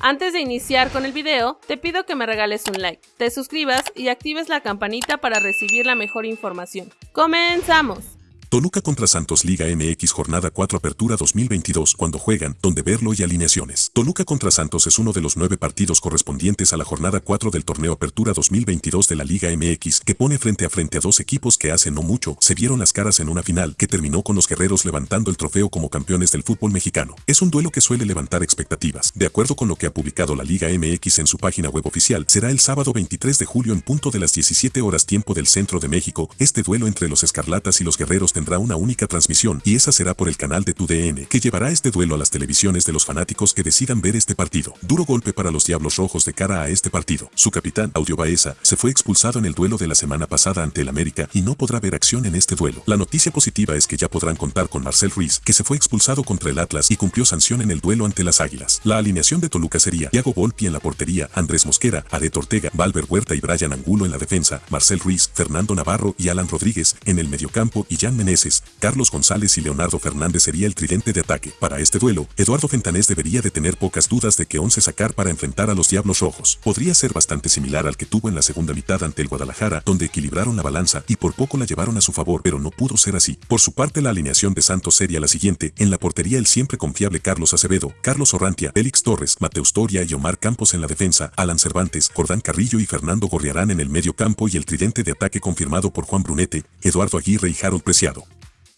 Antes de iniciar con el video, te pido que me regales un like, te suscribas y actives la campanita para recibir la mejor información. ¡Comenzamos! Toluca contra Santos Liga MX Jornada 4 Apertura 2022 cuando juegan, donde verlo y alineaciones. Toluca contra Santos es uno de los nueve partidos correspondientes a la jornada 4 del torneo Apertura 2022 de la Liga MX que pone frente a frente a dos equipos que hace no mucho se vieron las caras en una final que terminó con los guerreros levantando el trofeo como campeones del fútbol mexicano. Es un duelo que suele levantar expectativas. De acuerdo con lo que ha publicado la Liga MX en su página web oficial, será el sábado 23 de julio en punto de las 17 horas tiempo del centro de México. Este duelo entre los escarlatas y los guerreros tendrá una única transmisión y esa será por el canal de TUDN, que llevará este duelo a las televisiones de los fanáticos que decidan ver este partido. Duro golpe para los Diablos Rojos de cara a este partido. Su capitán, Audio Baeza, se fue expulsado en el duelo de la semana pasada ante el América y no podrá ver acción en este duelo. La noticia positiva es que ya podrán contar con Marcel Ruiz, que se fue expulsado contra el Atlas y cumplió sanción en el duelo ante las Águilas. La alineación de Toluca sería Thiago Volpi en la portería, Andrés Mosquera, Aret Ortega, Valver Huerta y Brian Angulo en la defensa, Marcel Ruiz, Fernando Navarro y Alan Rodríguez en el mediocampo y Jan Carlos González y Leonardo Fernández sería el tridente de ataque. Para este duelo, Eduardo Fentanés debería de tener pocas dudas de que once sacar para enfrentar a los Diablos Rojos. Podría ser bastante similar al que tuvo en la segunda mitad ante el Guadalajara, donde equilibraron la balanza y por poco la llevaron a su favor, pero no pudo ser así. Por su parte, la alineación de Santos sería la siguiente. En la portería el siempre confiable Carlos Acevedo, Carlos Orrantia, Félix Torres, Mateus Toria y Omar Campos en la defensa, Alan Cervantes, Jordán Carrillo y Fernando Gorriarán en el medio campo y el tridente de ataque confirmado por Juan Brunete, Eduardo Aguirre y Harold Preciado.